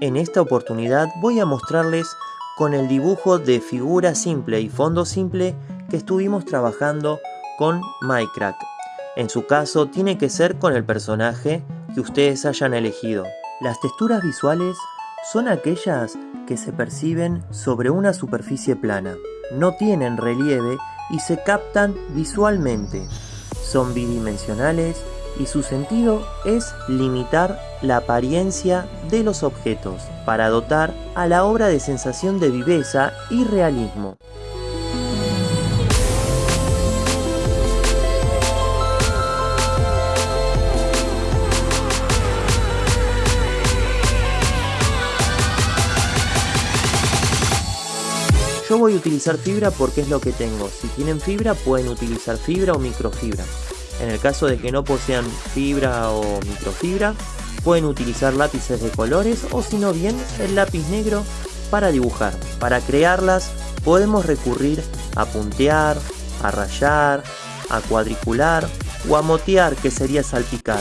En esta oportunidad voy a mostrarles con el dibujo de figura simple y fondo simple que estuvimos trabajando con Minecraft. En su caso tiene que ser con el personaje que ustedes hayan elegido. Las texturas visuales son aquellas que se perciben sobre una superficie plana. No tienen relieve y se captan visualmente. Son bidimensionales y su sentido es limitar la apariencia de los objetos para dotar a la obra de sensación de viveza y realismo. Yo voy a utilizar fibra porque es lo que tengo. Si tienen fibra pueden utilizar fibra o microfibra. En el caso de que no posean fibra o microfibra, pueden utilizar lápices de colores o si no bien el lápiz negro para dibujar. Para crearlas podemos recurrir a puntear, a rayar, a cuadricular o a motear que sería salpicar.